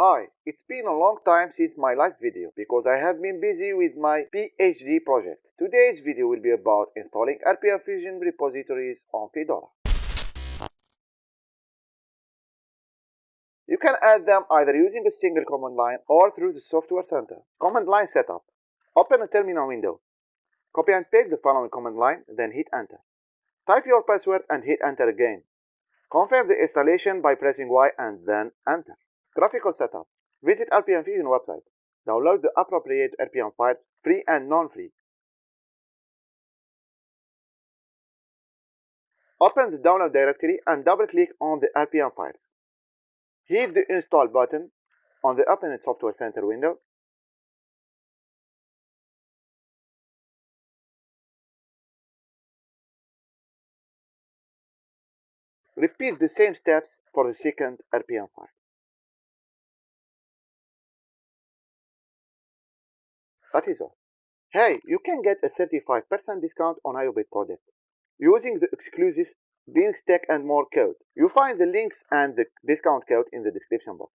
Hi, it's been a long time since my last video because I have been busy with my PhD project. Today's video will be about installing RPM Fusion repositories on Fedora. You can add them either using a single command line or through the Software Center. Command line setup. Open a terminal window. Copy and paste the following command line, then hit enter. Type your password and hit enter again. Confirm the installation by pressing Y and then enter. Graphical setup. Visit RPM Fusion website. Download the appropriate RPM files, free and non-free. Open the download directory and double-click on the RPM files. Hit the install button on the Open Software Center window. Repeat the same steps for the second RPM file. That is all. Hey, you can get a 35% discount on iObit product using the exclusive Linux Tech and More code. You find the links and the discount code in the description box.